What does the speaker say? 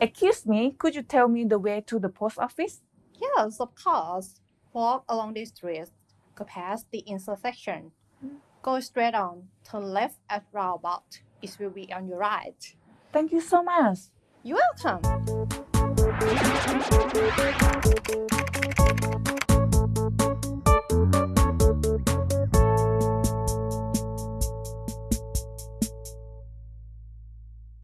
Excuse me, could you tell me the way to the post office? Yes, of course. Walk along the street, past the intersection. Mm. Go straight on, turn left at roundabout. It will be on your right. Thank you so much. You're welcome.